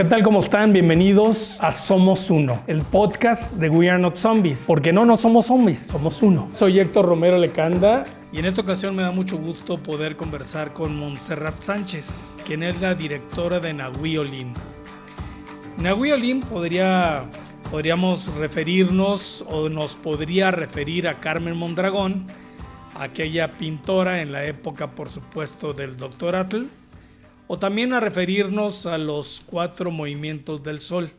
¿Qué tal? ¿Cómo están? Bienvenidos a Somos Uno, el podcast de We Are Not Zombies. Porque no, no somos zombies, somos uno. Soy Héctor Romero Lecanda. Y en esta ocasión me da mucho gusto poder conversar con Montserrat Sánchez, quien es la directora de Nahuiolín. Nahuiolín podría, podríamos referirnos o nos podría referir a Carmen Mondragón, aquella pintora en la época, por supuesto, del Dr. Atl, o también a referirnos a los cuatro movimientos del sol.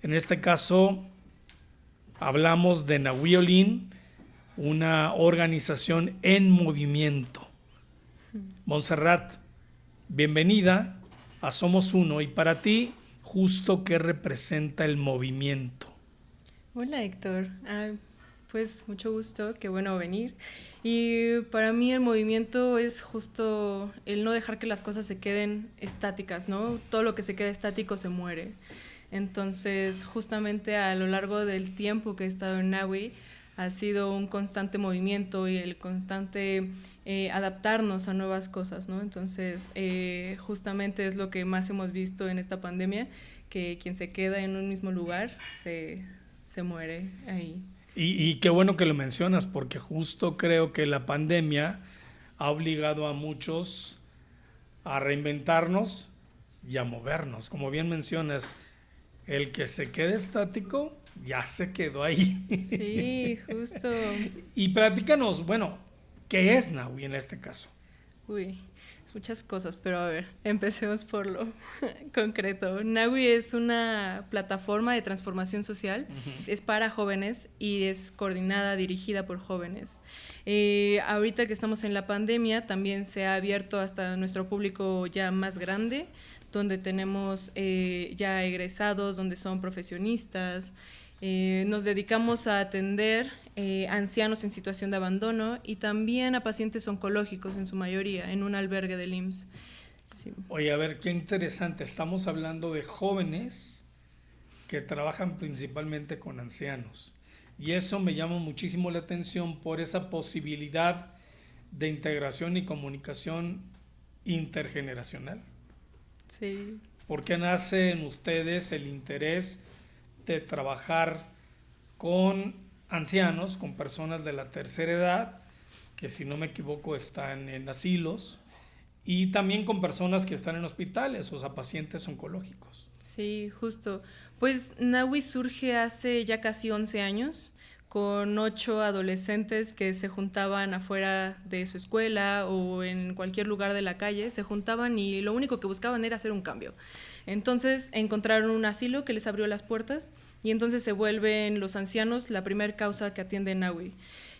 En este caso, hablamos de Nahuiolín, una organización en movimiento. Montserrat, bienvenida a Somos Uno y para ti, justo qué representa el movimiento. Hola Héctor, ah, pues mucho gusto, qué bueno venir. Y para mí el movimiento es justo el no dejar que las cosas se queden estáticas, ¿no? Todo lo que se queda estático se muere. Entonces, justamente a lo largo del tiempo que he estado en Naui, ha sido un constante movimiento y el constante eh, adaptarnos a nuevas cosas, ¿no? Entonces, eh, justamente es lo que más hemos visto en esta pandemia, que quien se queda en un mismo lugar se, se muere ahí. Y, qué bueno que lo mencionas, porque justo creo que la pandemia ha obligado a muchos a reinventarnos y a movernos. Como bien mencionas, el que se quede estático ya se quedó ahí. Sí, justo. y platícanos, bueno, ¿qué es Naui en este caso? Uy, muchas cosas, pero a ver, empecemos por lo concreto. Naui es una plataforma de transformación social, es para jóvenes y es coordinada, dirigida por jóvenes. Eh, ahorita que estamos en la pandemia, también se ha abierto hasta nuestro público ya más grande, donde tenemos eh, ya egresados, donde son profesionistas. Eh, nos dedicamos a atender eh, ancianos en situación de abandono y también a pacientes oncológicos en su mayoría, en un albergue del IMSS. Oye, a ver, qué interesante. Estamos hablando de jóvenes que trabajan principalmente con ancianos. Y eso me llama muchísimo la atención por esa posibilidad de integración y comunicación intergeneracional. Sí. ¿Por qué nace en ustedes el interés de trabajar con ancianos, con personas de la tercera edad, que si no me equivoco están en asilos, y también con personas que están en hospitales, o sea, pacientes oncológicos. Sí, justo. Pues Naui surge hace ya casi 11 años con ocho adolescentes que se juntaban afuera de su escuela o en cualquier lugar de la calle, se juntaban y lo único que buscaban era hacer un cambio. Entonces encontraron un asilo que les abrió las puertas y entonces se vuelven los ancianos la primera causa que atiende Naui.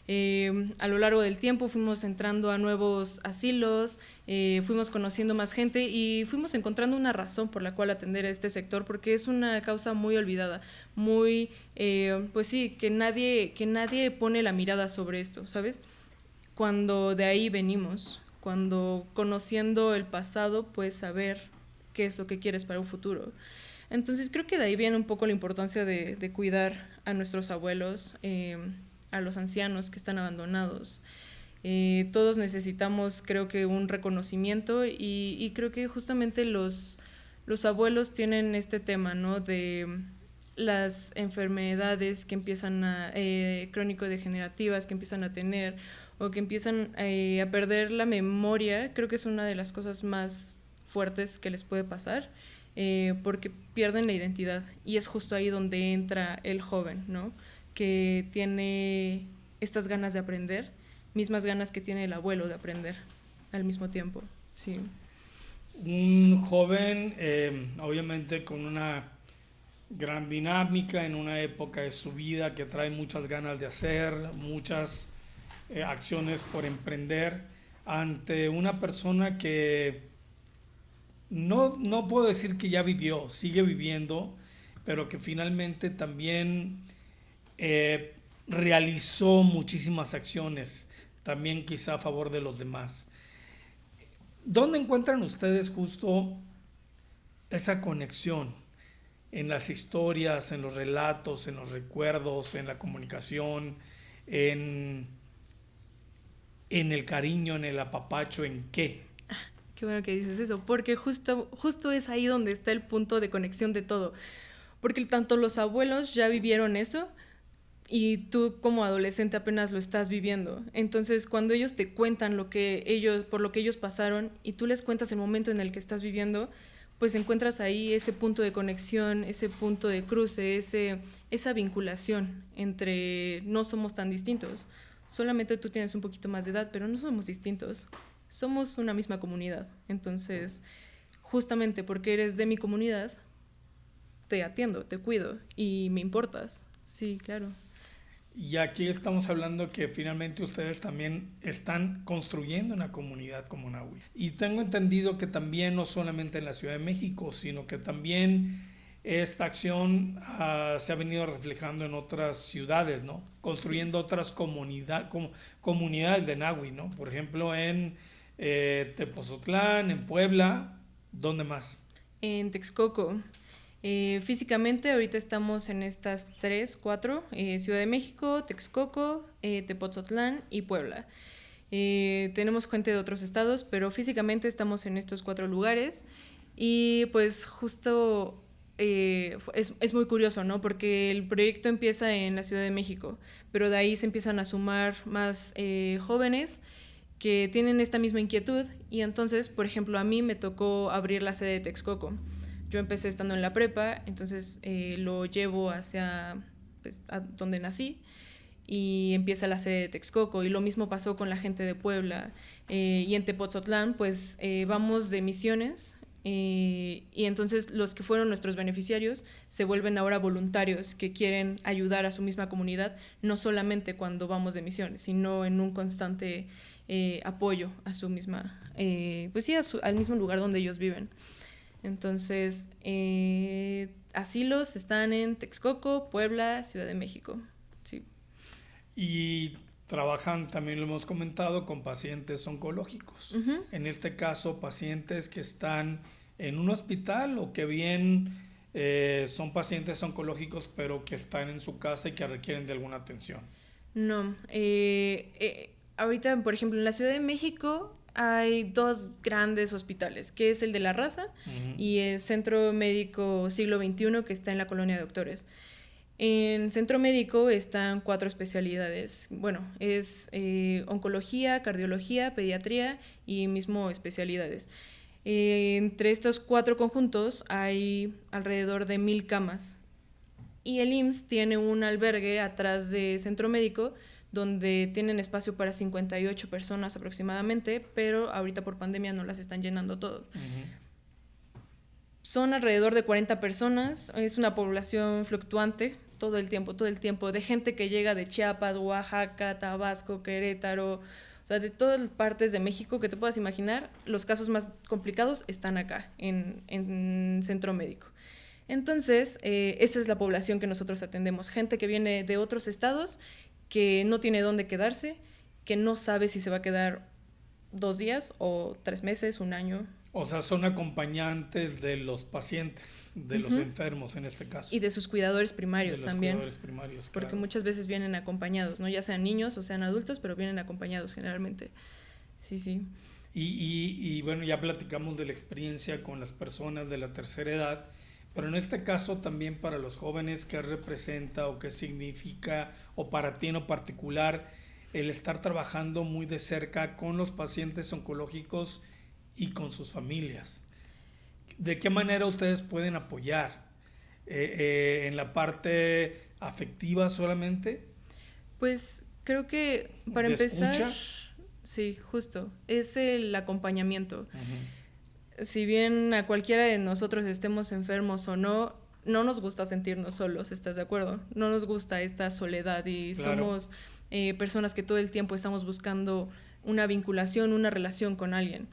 Eh, a lo largo del tiempo fuimos entrando a nuevos asilos, eh, fuimos conociendo más gente y fuimos encontrando una razón por la cual atender a este sector, porque es una causa muy olvidada, muy, eh, pues sí, que nadie, que nadie pone la mirada sobre esto, ¿sabes? Cuando de ahí venimos, cuando conociendo el pasado puedes saber qué es lo que quieres para un futuro. Entonces creo que de ahí viene un poco la importancia de, cuidar a nuestros abuelos, eh, a los ancianos que están abandonados. Eh, todos necesitamos, creo que, un reconocimiento y, creo que justamente los, los abuelos tienen este tema, ¿no? De las enfermedades que empiezan a, eh, crónico-degenerativas que empiezan a tener o que empiezan a perder la memoria, creo que es una de las cosas más fuertes que les puede pasar. Eh, porque pierden la identidad y es justo ahí donde entra el joven, ¿no? Que tiene estas ganas de aprender, mismas ganas que tiene el abuelo de aprender al mismo tiempo, sí. Un joven, eh, obviamente con una gran dinámica en una época de su vida que trae muchas ganas de hacer, muchas eh, acciones por emprender, ante una persona que no, no puedo decir que ya vivió, sigue viviendo, pero que finalmente también eh, realizó muchísimas acciones, también quizá a favor de los demás. ¿Dónde encuentran ustedes justo esa conexión en las historias, en los relatos, en los recuerdos, en la comunicación, en, en el cariño, en el apapacho, en qué? Qué bueno que dices eso, porque justo, justo es ahí donde está el punto de conexión de todo. Porque tanto los abuelos ya vivieron eso y tú como adolescente apenas lo estás viviendo. Entonces, cuando ellos te cuentan lo que ellos por lo que ellos pasaron y tú les cuentas el momento en el que estás viviendo, pues encuentras ahí ese punto de conexión, ese punto de cruce, ese, esa vinculación entre no somos tan distintos. Solamente tú tienes un poquito más de edad, pero no somos distintos. Somos una misma comunidad. Entonces, justamente porque eres de mi comunidad, te atiendo, te cuido y me importas. Sí, claro. Y aquí estamos hablando que finalmente ustedes también están construyendo una comunidad como Nahui. Y tengo entendido que también no solamente en la Ciudad de México, sino que también esta acción uh, se ha venido reflejando en otras ciudades, ¿no? Construyendo sí. otras comunidad, com, comunidades de Nahui, ¿no? Por ejemplo, en eh, en Puebla, ¿dónde más? En Texcoco. Eh, físicamente ahorita estamos en estas tres, cuatro, eh, Ciudad de México, Texcoco, eh, Tepozotlán y Puebla. Tenemos gente de otros estados, pero físicamente estamos en estos cuatro lugares y pues justo es, es, muy curioso, ¿no? Porque el proyecto empieza en la Ciudad de México, pero de ahí se empiezan a sumar más jóvenes que tienen esta misma inquietud y entonces, por ejemplo, a mí me tocó abrir la sede de Texcoco. Yo empecé estando en la prepa, entonces eh, lo llevo hacia pues, donde nací y empieza la sede de Texcoco. Y lo mismo pasó con la gente de Puebla eh, y en Tepotzotlán pues eh, vamos de misiones y entonces los que fueron nuestros beneficiarios se vuelven ahora voluntarios que quieren ayudar a su misma comunidad no solamente cuando vamos de misiones sino en un constante apoyo a su misma pues sí su, al mismo lugar donde ellos viven entonces, eh, asilos están en Texcoco, Puebla, Ciudad de México. Sí. Y trabajan, también lo hemos comentado, con pacientes oncológicos. Uh -huh. En este caso, pacientes que están en un hospital o que bien eh, son pacientes oncológicos, pero que están en su casa y que requieren de alguna atención. No. Eh, eh ahorita, por ejemplo, en la Ciudad de México hay dos grandes hospitales, que es el de la raza uh -huh. y el Centro Médico Siglo XXI, que está en la colonia de doctores. En Centro Médico están cuatro especialidades. Bueno, es eh, oncología, cardiología, pediatría y mismo especialidades. Eh, entre estos cuatro conjuntos hay alrededor de mil camas. Y el IMSS tiene un albergue atrás de Centro Médico donde tienen espacio para 58 personas aproximadamente, pero ahorita por pandemia no las están llenando todo. Uh -huh. Son alrededor de 40 personas, es una población fluctuante todo el tiempo, todo el tiempo, de gente que llega de Chiapas, Oaxaca, Tabasco, Querétaro, o sea, de todas partes de México que te puedas imaginar, los casos más complicados están acá, en, en centro médico. Entonces, eh, esa es la población que nosotros atendemos, gente que viene de otros estados que no tiene dónde quedarse, que no sabe si se va a quedar dos días o tres meses, un año. O sea, son acompañantes de los pacientes, de uh -huh. los enfermos en este caso. Y de sus cuidadores primarios de los también. Cuidadores primarios, porque claro. muchas veces vienen acompañados, ¿no? Ya sean niños o sean adultos, pero vienen acompañados generalmente. Sí, sí. Y, y, y bueno, ya platicamos de la experiencia con las personas de la tercera edad. Pero en este caso también para los jóvenes, ¿qué representa o qué significa, o para ti en lo particular, el estar trabajando muy de cerca con los pacientes oncológicos y con sus familias? ¿De qué manera ustedes pueden apoyar? Eh, eh, ¿En la parte afectiva solamente? Pues creo que para ¿De empezar, escucha? sí, justo, es el acompañamiento. Uh -huh si bien a cualquiera de nosotros estemos enfermos o no, no nos gusta sentirnos solos, ¿estás de acuerdo? No nos gusta esta soledad y claro. somos eh, personas que todo el tiempo estamos buscando una vinculación, una relación con alguien.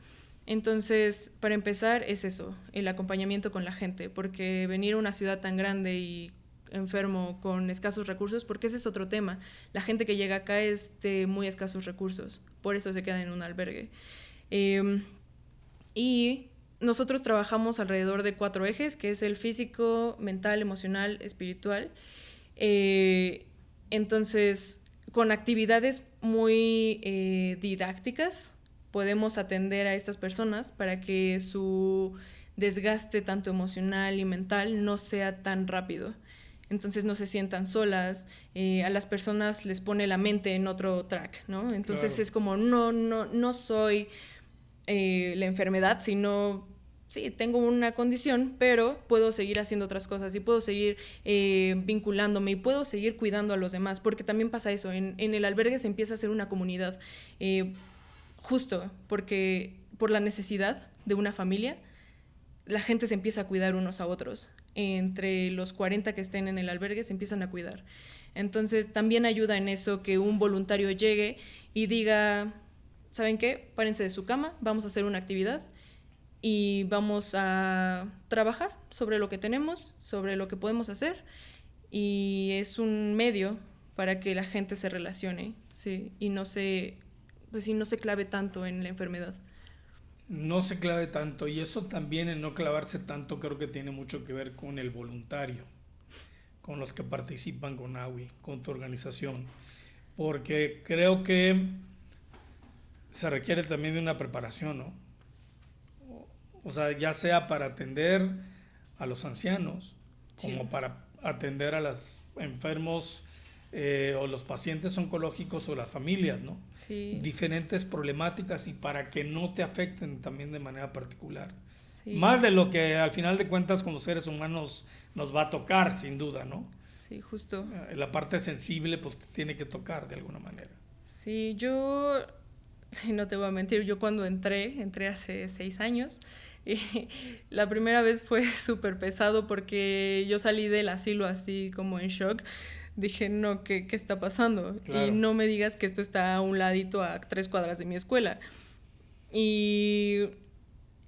Entonces, para empezar, es eso, el acompañamiento con la gente, porque venir a una ciudad tan grande y enfermo con escasos recursos, porque ese es otro tema. La gente que llega acá es de muy escasos recursos, por eso se queda en un albergue. Eh, y nosotros trabajamos alrededor de cuatro ejes, que es el físico, mental, emocional, espiritual. Eh, entonces, con actividades muy eh, didácticas, podemos atender a estas personas para que su desgaste tanto emocional y mental no sea tan rápido. Entonces no se sientan solas, eh, a las personas les pone la mente en otro track, ¿no? Entonces es como, no, no, no soy eh, la enfermedad, sino sí, tengo una condición, pero puedo seguir haciendo otras cosas y puedo seguir eh, vinculándome y puedo seguir cuidando a los demás, porque también pasa eso, en, el albergue se empieza a hacer una comunidad, eh, justo porque por la necesidad de una familia, la gente se empieza a cuidar unos a otros. Entre los 40 que estén en el albergue se empiezan a cuidar. Entonces también ayuda en eso que un voluntario llegue y diga, ¿saben qué? Párense de su cama, vamos a hacer una actividad y vamos a trabajar sobre lo que tenemos, sobre lo que podemos hacer y es un medio para que la gente se relacione ¿sí? y no se, pues, no se clave tanto en la enfermedad. No se clave tanto y eso también en no clavarse tanto creo que tiene mucho que ver con el voluntario, con los que participan con AWI, con tu organización, porque creo que se requiere también de una preparación, ¿no? O sea, ya sea para atender a los ancianos, como para atender a los enfermos eh, o los pacientes oncológicos o las familias, ¿no? Sí. Diferentes problemáticas y para que no te afecten también de manera particular. Sí. Más de lo que al final de cuentas como seres humanos nos va a tocar, sin duda, ¿no? Sí, justo. Eh, la parte sensible pues tiene que tocar de alguna manera. Sí, yo, no te voy a mentir, yo cuando entré, entré hace seis años, la primera vez fue súper pesado porque yo salí del asilo así como en shock. Dije, no, ¿qué, qué está pasando? Y no me digas que esto está a un ladito a tres cuadras de mi escuela. Y,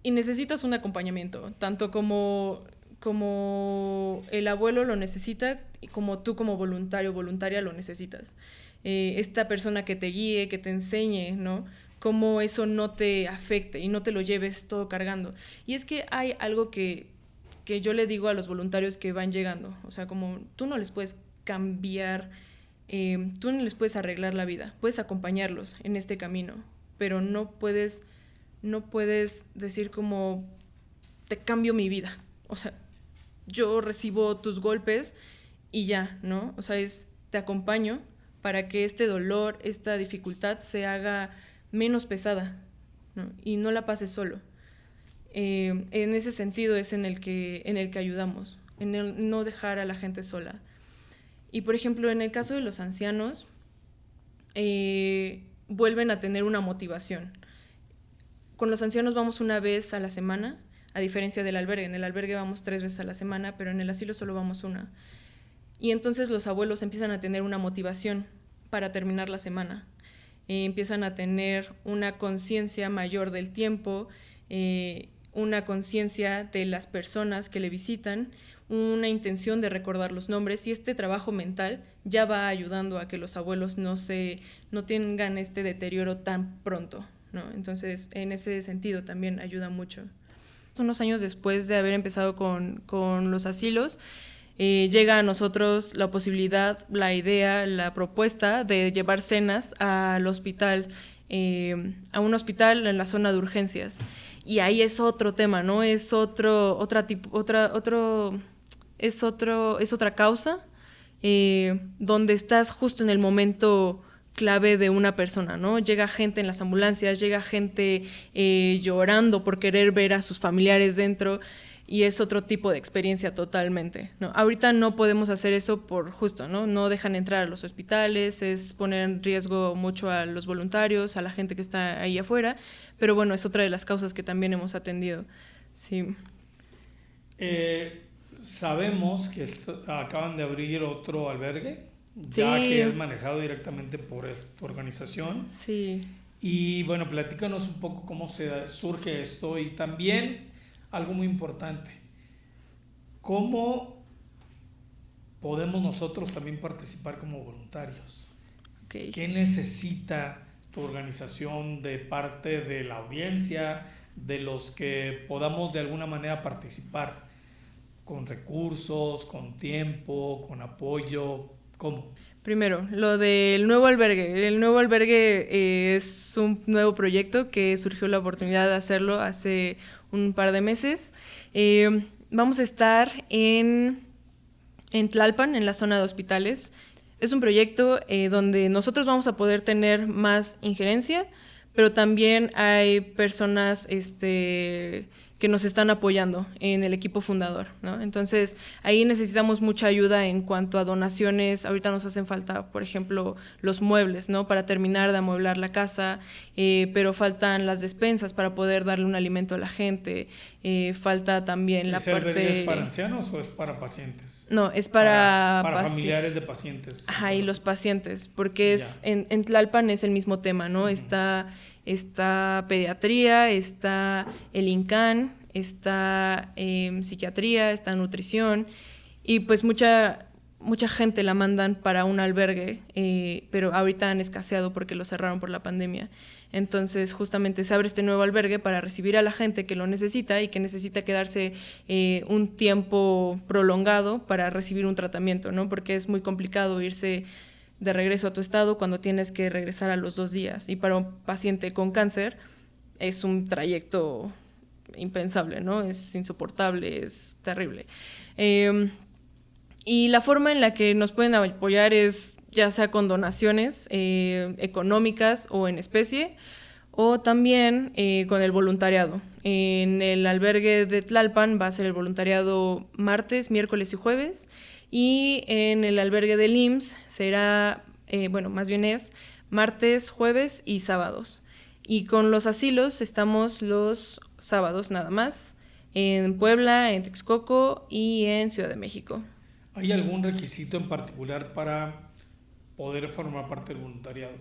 y necesitas un acompañamiento, tanto como, como el abuelo lo necesita, como tú como voluntario, voluntaria lo necesitas. Eh, esta persona que te guíe, que te enseñe, ¿no? cómo eso no te afecte y no te lo lleves todo cargando. Y es que hay algo que, que yo le digo a los voluntarios que van llegando, o sea, como tú no les puedes cambiar, eh, tú no les puedes arreglar la vida, puedes acompañarlos en este camino, pero no puedes, no puedes decir como, te cambio mi vida, o sea, yo recibo tus golpes y ya, ¿no? O sea, es, te acompaño para que este dolor, esta dificultad se haga menos pesada y no la pases solo. Eh, en ese sentido es en el que, en el que ayudamos, en el no dejar a la gente sola. Y por ejemplo, en el caso de los ancianos, eh, vuelven a tener una motivación. Con los ancianos vamos una vez a la semana, a diferencia del albergue. En el albergue vamos tres veces a la semana, pero en el asilo solo vamos una. Y entonces los abuelos empiezan a tener una motivación para terminar la semana. Eh, empiezan a tener una conciencia mayor del tiempo, eh, una conciencia de las personas que le visitan, una intención de recordar los nombres y este trabajo mental ya va ayudando a que los abuelos no, se, no tengan este deterioro tan pronto. ¿no? Entonces, en ese sentido también ayuda mucho. Unos años después de haber empezado con, con los asilos, eh, llega a nosotros la posibilidad, la idea, la propuesta de llevar cenas al hospital, eh, a un hospital en la zona de urgencias. Y ahí es otro tema, ¿no? Es otro, otra otra, otro, es otro, es otra causa, eh, donde estás justo en el momento clave de una persona, ¿no? Llega gente en las ambulancias, llega gente llorando por querer ver a sus familiares dentro y es otro tipo de experiencia totalmente. ¿no? Ahorita no podemos hacer eso por justo, ¿no? No dejan entrar a los hospitales, es poner en riesgo mucho a los voluntarios, a la gente que está ahí afuera, pero bueno, es otra de las causas que también hemos atendido. Sí. Eh, sabemos que acaban de abrir otro albergue, ya que es manejado directamente por tu organización. Sí. Y bueno, platícanos un poco cómo se surge esto y también algo muy importante. ¿Cómo podemos nosotros también participar como voluntarios? ¿Qué necesita tu organización de parte de la audiencia, de los que podamos de alguna manera participar? Con recursos, con tiempo, con apoyo, ¿cómo? Primero, lo del nuevo albergue. El nuevo albergue eh, es un nuevo proyecto que surgió la oportunidad de hacerlo hace un par de meses. Eh, vamos a estar en, en Tlalpan, en la zona de hospitales. Es un proyecto eh, donde nosotros vamos a poder tener más injerencia, pero también hay personas este, que nos están apoyando en el equipo fundador. ¿no? Entonces, ahí necesitamos mucha ayuda en cuanto a donaciones. Ahorita nos hacen falta, por ejemplo, los muebles, ¿no? Para terminar de amueblar la casa, eh, pero faltan las despensas para poder darle un alimento a la gente. Eh, falta también la parte... ¿Es para ancianos o es para pacientes? No, es para... Para, familiares de pacientes. Ajá, y los pacientes, porque es en, en, Tlalpan es el mismo tema, ¿no? Está está pediatría, está el INCAN, está em, psiquiatría, está nutrición y pues mucha, mucha gente la mandan para un albergue, eh, pero ahorita han escaseado porque lo cerraron por la pandemia. Entonces justamente se abre este nuevo albergue para recibir a la gente que lo necesita y que necesita quedarse eh, un tiempo prolongado para recibir un tratamiento, ¿no? Porque es muy complicado irse de regreso a tu estado cuando tienes que regresar a los dos días. Y para un paciente con cáncer es un trayecto impensable, ¿no? Es insoportable, es terrible. Em, y la forma en la que nos pueden apoyar es ya sea con donaciones eh, económicas o en especie, o también eh, con el voluntariado. En el albergue de Tlalpan va a ser el voluntariado martes, miércoles y jueves, y en el albergue del IMSS será, eh, bueno, más bien es martes, jueves y sábados. Y con los asilos estamos los sábados nada más, en Puebla, en Texcoco y en Ciudad de México. ¿Hay algún requisito en particular para poder formar parte del voluntariado?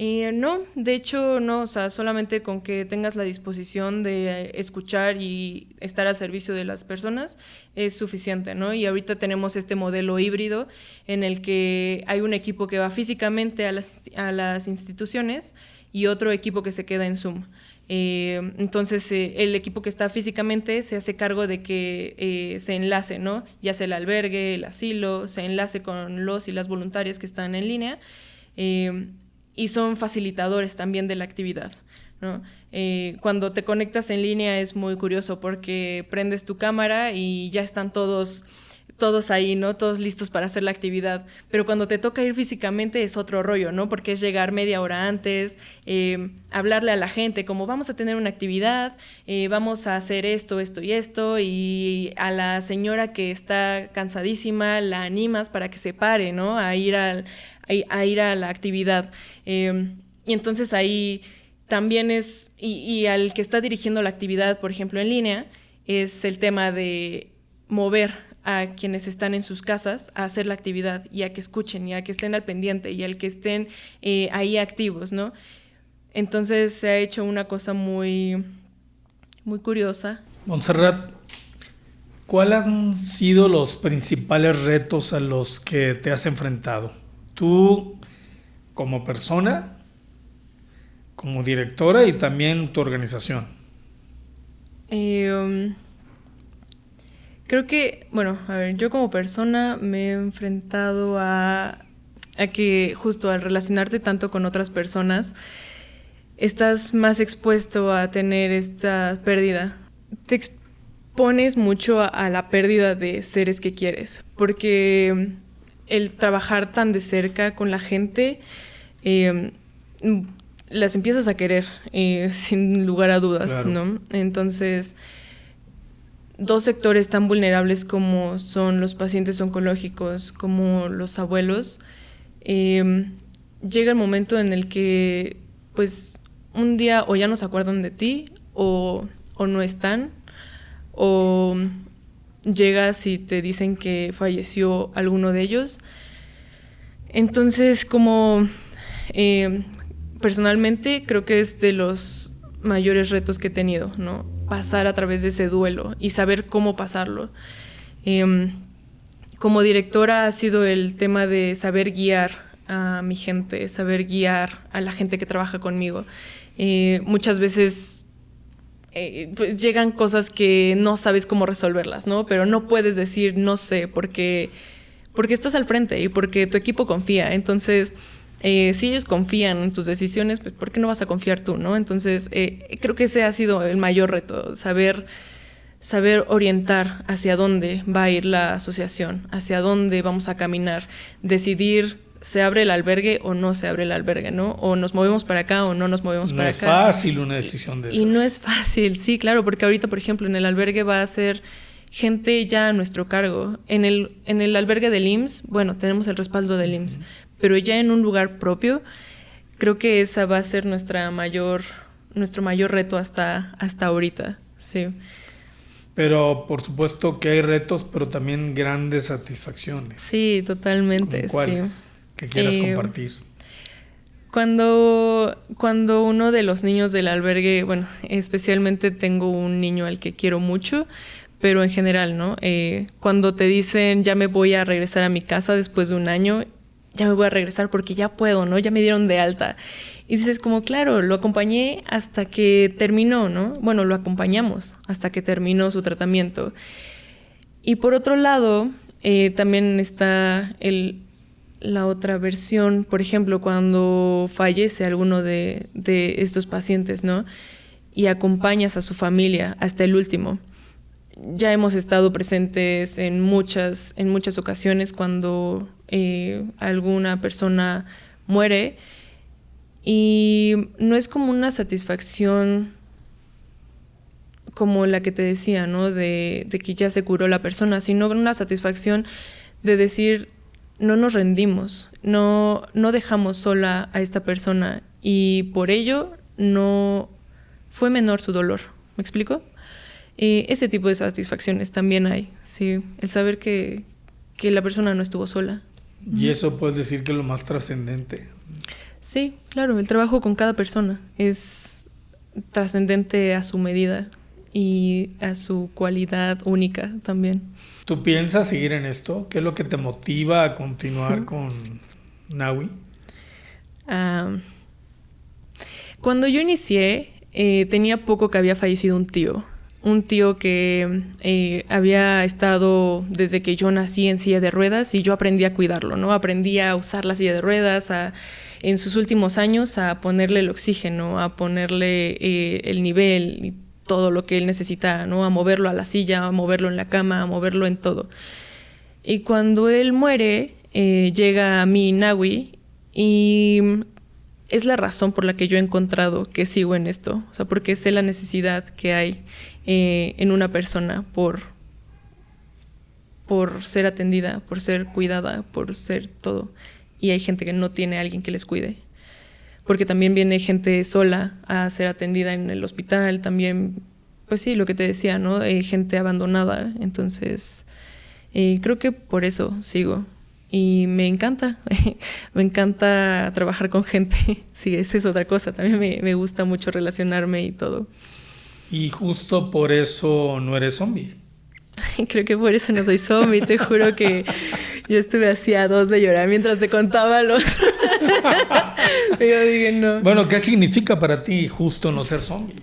Eh, no, de hecho no, o sea, solamente con que tengas la disposición de escuchar y estar al servicio de las personas es suficiente, ¿no? Y ahorita tenemos este modelo híbrido en el que hay un equipo que va físicamente a las, a las instituciones y otro equipo que se queda en Zoom. Eh, entonces, eh, el equipo que está físicamente se hace cargo de que se enlace, ¿no? Ya sea el albergue, el asilo, se enlace con los y las voluntarias que están en línea y son facilitadores también de la actividad. Eh, cuando te conectas en línea es muy curioso porque prendes tu cámara y ya están todos todos ahí, ¿no? Todos listos para hacer la actividad. Pero cuando te toca ir físicamente es otro rollo, ¿no? Porque es llegar media hora antes, eh, hablarle a la gente como vamos a tener una actividad, eh, vamos a hacer esto, esto y esto, y a la señora que está cansadísima la animas para que se pare, ¿no? A ir al, a, ir a la actividad. Em, y entonces ahí también es, y, al que está dirigiendo la actividad, por ejemplo, en línea, es el tema de mover a quienes están en sus casas a hacer la actividad y a que escuchen y a que estén al pendiente y al que estén eh, ahí activos, ¿no? Entonces se ha hecho una cosa muy, muy curiosa. Montserrat, ¿cuáles han sido los principales retos a los que te has enfrentado? tú como persona, como directora y también tu organización? Um, creo que, bueno, a ver, yo como persona me he enfrentado a, a que justo al relacionarte tanto con otras personas, estás más expuesto a tener esta pérdida. Te expones mucho a la pérdida de seres que quieres, porque el trabajar tan de cerca con la gente, eh, las empiezas a querer, eh, sin lugar a dudas, ¿no? Entonces, dos sectores tan vulnerables como son los pacientes oncológicos, como los abuelos, eh, llega el momento en el que, pues, un día o ya no se acuerdan de ti, o, o no están, o llegas y te dicen que falleció alguno de ellos. Entonces, como eh, personalmente creo que es de los mayores retos que he tenido, ¿no? Pasar a través de ese duelo y saber cómo pasarlo. Em, como directora ha sido el tema de saber guiar a mi gente, saber guiar a la gente que trabaja conmigo. Eh, muchas veces eh, pues llegan cosas que no sabes cómo resolverlas, ¿no? Pero no puedes decir no sé, porque, porque estás al frente y porque tu equipo confía. Entonces, eh, si ellos confían en tus decisiones, pues, ¿por qué no vas a confiar tú, no? Entonces, eh, creo que ese ha sido el mayor reto, saber saber orientar hacia dónde va a ir la asociación, hacia dónde vamos a caminar, decidir se abre el albergue o no se abre el albergue, ¿no? O nos movemos para acá o no nos movemos para acá. No es fácil una decisión de esas. Y no es fácil, sí, claro, porque ahorita, por ejemplo, en el albergue va a ser gente ya a nuestro cargo. En el, en el albergue del IMSS, bueno, tenemos el respaldo del IMSS, pero ya en un lugar propio, creo que esa va a ser nuestra mayor, nuestro mayor reto hasta, hasta ahorita, sí. Pero por supuesto que hay retos, pero también grandes satisfacciones. Sí, totalmente. ¿Cuáles? Que quieras eh, compartir. Cuando, cuando uno de los niños del albergue, bueno, especialmente tengo un niño al que quiero mucho, pero en general, ¿no? Eh, cuando te dicen ya me voy a regresar a mi casa después de un año, ya me voy a regresar porque ya puedo, ¿no? Ya me dieron de alta. Y dices como, claro, lo acompañé hasta que terminó, ¿no? Bueno, lo acompañamos hasta que terminó su tratamiento. Y por otro lado, eh, también está el, la otra versión, por ejemplo, cuando fallece alguno de, de, estos pacientes, ¿no? Y acompañas a su familia hasta el último. Ya hemos estado presentes en muchas, en muchas ocasiones cuando eh, alguna persona muere y no es como una satisfacción como la que te decía, ¿no? De, que ya se curó la persona, sino una satisfacción de decir, no nos rendimos, no, no dejamos sola a esta persona y por ello no fue menor su dolor. ¿Me explico? ese tipo de satisfacciones también hay, sí. El saber que, que la persona no estuvo sola. Y eso puedes decir que es lo más trascendente. Sí, claro, el trabajo con cada persona es trascendente a su medida y a su cualidad única también. ¿Tú piensas seguir en esto? ¿Qué es lo que te motiva a continuar con Naui? cuando yo inicié, eh, tenía poco que había fallecido un tío. Un tío que eh, había estado desde que yo nací en silla de ruedas y yo aprendí a cuidarlo, ¿no? Aprendí a usar la silla de ruedas, a en sus últimos años a ponerle el oxígeno, a ponerle eh, el nivel y todo lo que él necesitara, ¿no? A moverlo a la silla, a moverlo en la cama, a moverlo en todo. Y cuando él muere, eh, llega a mí Nawi y es la razón por la que yo he encontrado que sigo en esto, o sea, porque sé la necesidad que hay eh, en una persona por, por ser atendida, por ser cuidada, por ser todo y hay gente que no tiene a alguien que les cuide. Porque también viene gente sola a ser atendida en el hospital, también, pues sí, lo que te decía, ¿no? Hay gente abandonada. Entonces, eh, creo que por eso sigo. Y me encanta, me encanta trabajar con gente. sí, esa es otra cosa. También me, me gusta mucho relacionarme y todo. Y justo por eso no eres zombie. Creo que por eso no soy zombie, te juro que yo estuve así a dos de llorar mientras te contaba lo otro. yo dije, no. Bueno, ¿qué significa para ti justo no ser zombie?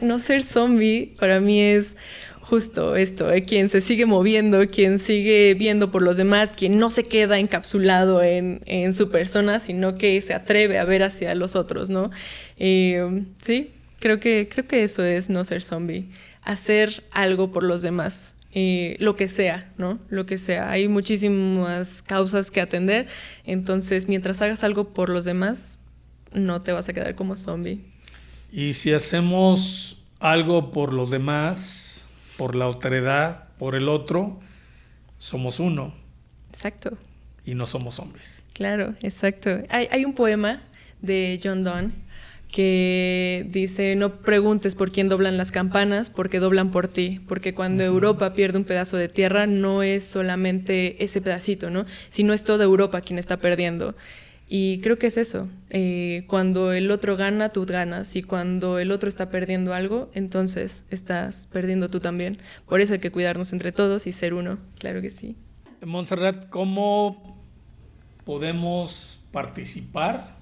no ser zombie para mí es justo esto, eh, quien se sigue moviendo, quien sigue viendo por los demás, quien no se queda encapsulado en, en su persona, sino que se atreve a ver hacia los otros, ¿no? Eh, sí, creo que, creo que eso es no ser zombie, hacer algo por los demás, eh, lo que sea, ¿no? Lo que sea. Hay muchísimas causas que atender, entonces mientras hagas algo por los demás, no te vas a quedar como zombie. Y si hacemos algo por los demás, por la autoridad, por el otro, somos uno. Exacto. Y no somos zombies. Claro, exacto. Hay, hay un poema de John Donne que dice, no preguntes por quién doblan las campanas, porque doblan por ti, porque cuando Europa pierde un pedazo de tierra no es solamente ese pedacito, ¿no? Sino es toda Europa quien está perdiendo. Y creo que es eso, eh, cuando el otro gana, tú ganas, y cuando el otro está perdiendo algo, entonces estás perdiendo tú también. Por eso hay que cuidarnos entre todos y ser uno, claro que sí. Montserrat, ¿cómo podemos participar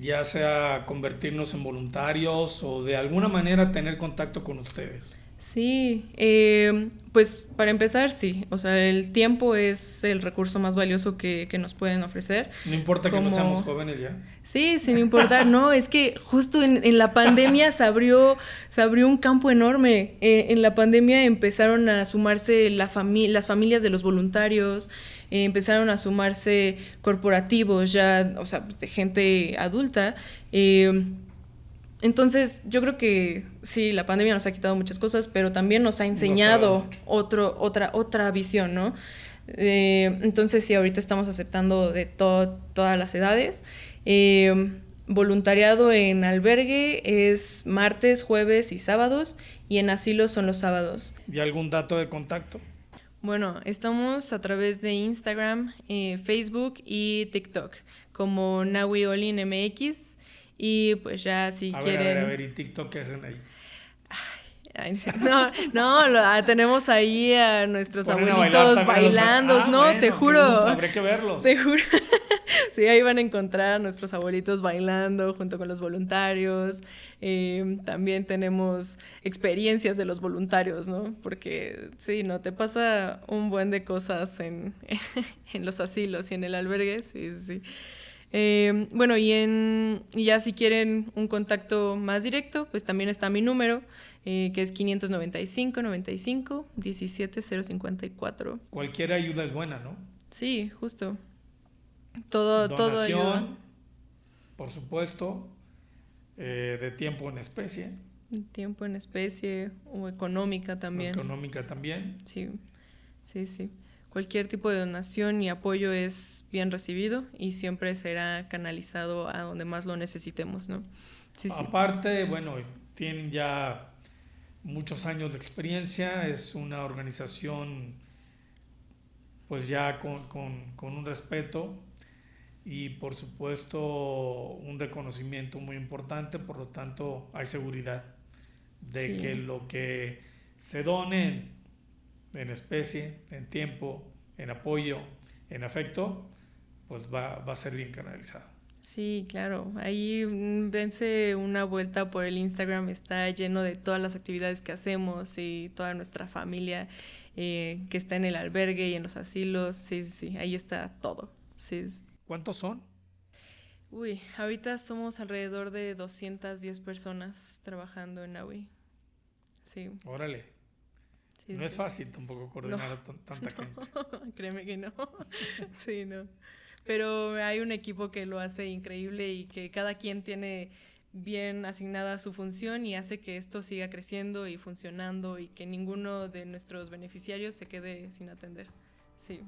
ya sea convertirnos en voluntarios o de alguna manera tener contacto con ustedes? Sí, eh, pues para empezar, sí. O sea, el tiempo es el recurso más valioso que, nos pueden ofrecer. No importa que no seamos jóvenes ya. Sí, sin importar, no, es que justo en, la pandemia se abrió, se abrió un campo enorme. Eh, en la pandemia empezaron a sumarse la las familias de los voluntarios, eh, empezaron a sumarse corporativos ya, o sea, de gente adulta. Entonces, yo creo que sí, la pandemia nos ha quitado muchas cosas, pero también nos ha enseñado otro, otra, otra visión, ¿no? Eh, entonces, sí, ahorita estamos aceptando de todas las edades. Eh, voluntariado en albergue es martes, jueves y sábados, y en asilo son los sábados. ¿Y algún dato de contacto? Bueno, estamos a través de Instagram, eh, Facebook y TikTok como Nawi Olin MX. Y pues ya si quieren... Ver, a ver, a ver, ¿y TikTok qué hacen ahí? no, no, ah, tenemos ahí a nuestros abuelitos bailando, ah, ¿no? te juro. Habré que verlos. Te juro. Sí, ahí van a encontrar a nuestros abuelitos bailando junto con los voluntarios. Eh, también tenemos experiencias de los voluntarios, ¿no? Porque sí, ¿no? Te pasa un buen de cosas en, en los asilos y en el albergue, sí, sí. Eh, bueno, y, en, ya si quieren un contacto más directo, pues también está mi número, eh, que es 595 95 17 054. Cualquier ayuda es buena, ¿no? Sí, justo. Todo, todo ayuda. Por supuesto, eh, de tiempo en especie. Tiempo en especie o económica también. económica también. Sí, sí, sí cualquier tipo de donación y apoyo es bien recibido y siempre será canalizado a donde más lo necesitemos, ¿no? Aparte, bueno, tienen ya muchos años de experiencia, es una organización pues ya con, un respeto y por supuesto un reconocimiento muy importante, por lo tanto hay seguridad de que lo que se done en especie, en tiempo, en apoyo, en afecto, pues va, a ser bien canalizado. Sí, claro. Ahí vence una vuelta por el Instagram, está lleno de todas las actividades que hacemos y toda nuestra familia eh, que está en el albergue y en los asilos. Sí, sí, ahí está todo. Sí. ¿Cuántos son? Uy, ahorita somos alrededor de 210 personas trabajando en AWI. Sí. Órale no es fácil tampoco coordinar a tanta gente. Créeme que no. sí, no. Pero hay un equipo que lo hace increíble y que cada quien tiene bien asignada su función y hace que esto siga creciendo y funcionando y que ninguno de nuestros beneficiarios se quede sin atender. Sí.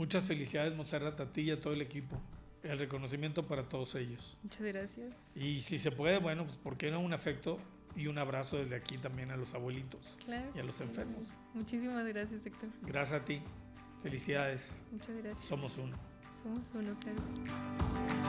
Muchas felicidades, Monserrat, a ti y a todo el equipo. El reconocimiento para todos ellos. Muchas gracias. Y si se puede, bueno, pues ¿por qué no un afecto y un abrazo desde aquí también a los abuelitos y a los enfermos. Muchísimas gracias, Héctor. Gracias a ti. Felicidades. Muchas gracias. Somos uno. Somos uno, claro.